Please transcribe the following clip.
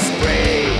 spring.